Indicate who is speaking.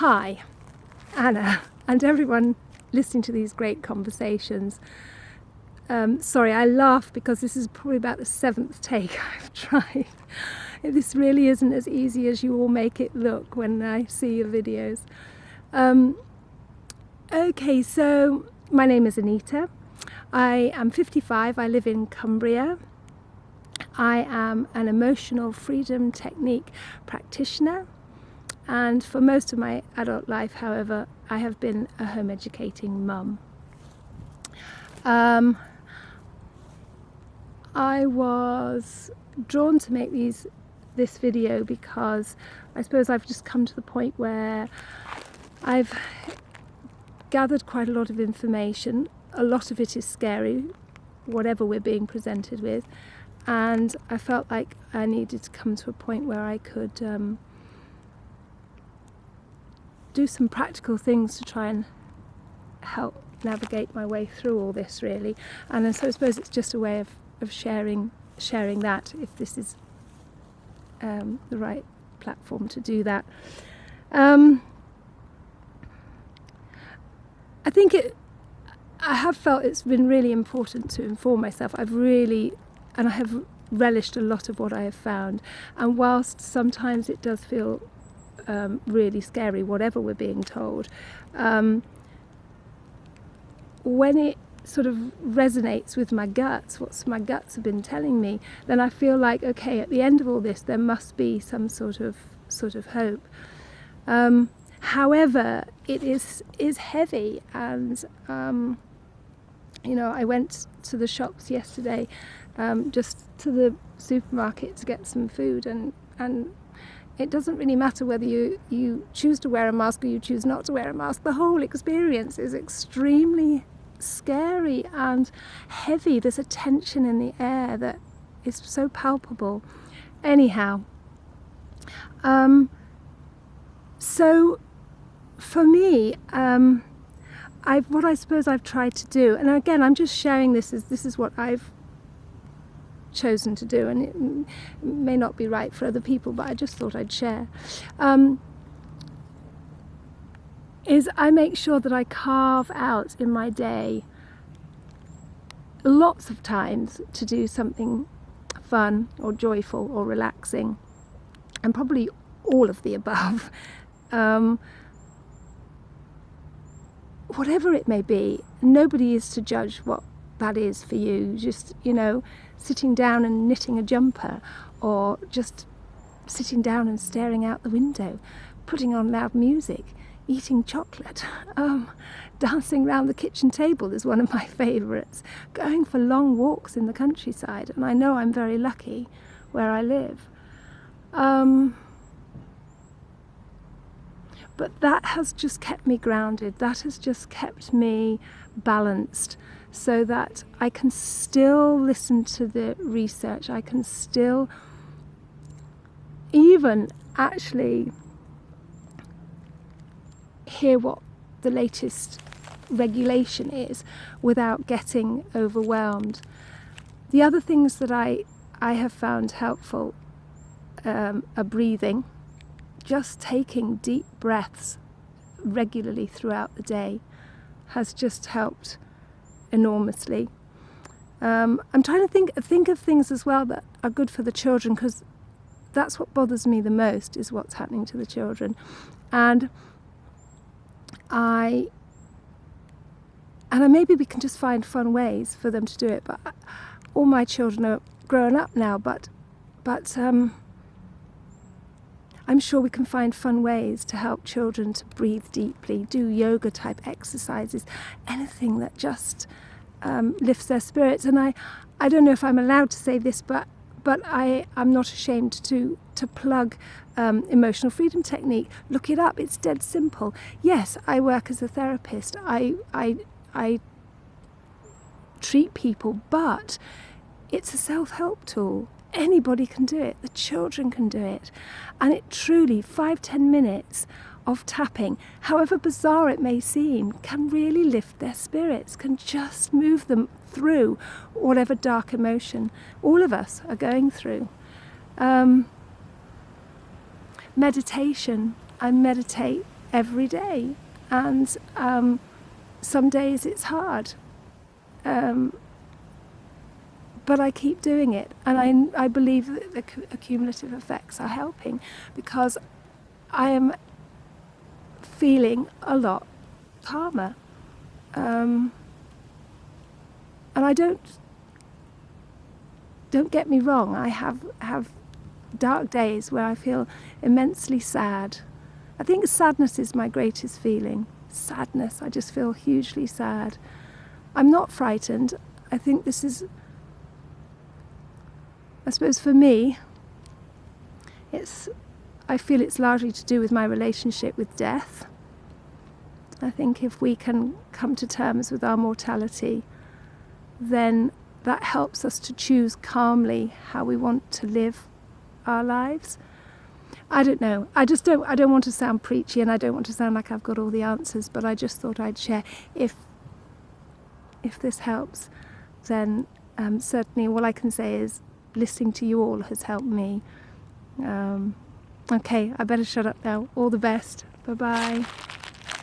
Speaker 1: Hi, Anna, and everyone listening to these great conversations. Um, sorry, I laugh because this is probably about the seventh take I've tried. This really isn't as easy as you all make it look when I see your videos. Um, okay, so my name is Anita. I am 55, I live in Cumbria. I am an emotional freedom technique practitioner and for most of my adult life however I have been a home educating mum. Um, I was drawn to make these this video because I suppose I've just come to the point where I've gathered quite a lot of information. A lot of it is scary, whatever we're being presented with, and I felt like I needed to come to a point where I could um, do some practical things to try and help navigate my way through all this really and so I suppose it's just a way of, of sharing sharing that if this is um, the right platform to do that. Um, I think it I have felt it's been really important to inform myself. I've really and I have relished a lot of what I have found and whilst sometimes it does feel um, really scary, whatever we're being told. Um, when it sort of resonates with my guts, what my guts have been telling me, then I feel like, okay, at the end of all this, there must be some sort of sort of hope. Um, however, it is is heavy, and um, you know, I went to the shops yesterday, um, just to the supermarket to get some food, and and it doesn't really matter whether you, you choose to wear a mask or you choose not to wear a mask. The whole experience is extremely scary and heavy. There's a tension in the air that is so palpable. Anyhow, um, so for me, um, I've, what I suppose I've tried to do, and again, I'm just sharing this as this is what I've chosen to do and it may not be right for other people but I just thought I'd share. Um, is I make sure that I carve out in my day lots of times to do something fun or joyful or relaxing and probably all of the above. Um, whatever it may be nobody is to judge what that is for you just you know sitting down and knitting a jumper or just sitting down and staring out the window, putting on loud music, eating chocolate, um, dancing round the kitchen table is one of my favourites, going for long walks in the countryside, and I know I'm very lucky where I live. Um, but that has just kept me grounded, that has just kept me balanced so that I can still listen to the research, I can still even actually hear what the latest regulation is without getting overwhelmed. The other things that I, I have found helpful um, are breathing, just taking deep breaths regularly throughout the day has just helped enormously. Um, I'm trying to think think of things as well that are good for the children because that's what bothers me the most is what's happening to the children, and I and maybe we can just find fun ways for them to do it. But all my children are grown up now, but but um, I'm sure we can find fun ways to help children to breathe deeply, do yoga type exercises, anything that just um, lifts their spirits. And I, I don't know if I'm allowed to say this, but but I am not ashamed to to plug um, emotional freedom technique. Look it up. It's dead simple. Yes, I work as a therapist. I I I treat people, but it's a self-help tool anybody can do it. The children can do it. And it truly five ten minutes of tapping however bizarre it may seem can really lift their spirits can just move them through whatever dark emotion all of us are going through. Um, meditation. I meditate every day, and um, some days it's hard. Um, but I keep doing it, and I, I believe that the accumulative effects are helping because I am feeling a lot calmer. Um, and I don't don't get me wrong, I have have dark days where I feel immensely sad. I think sadness is my greatest feeling. Sadness. I just feel hugely sad. I'm not frightened. I think this is I suppose for me it's I feel it's largely to do with my relationship with death. I think if we can come to terms with our mortality, then that helps us to choose calmly how we want to live our lives. I don't know. I just don't I don't want to sound preachy and I don't want to sound like I've got all the answers, but I just thought I'd share if if this helps, then um, certainly all I can say is listening to you all has helped me. Um, okay, I better shut up now. All the best. Bye bye.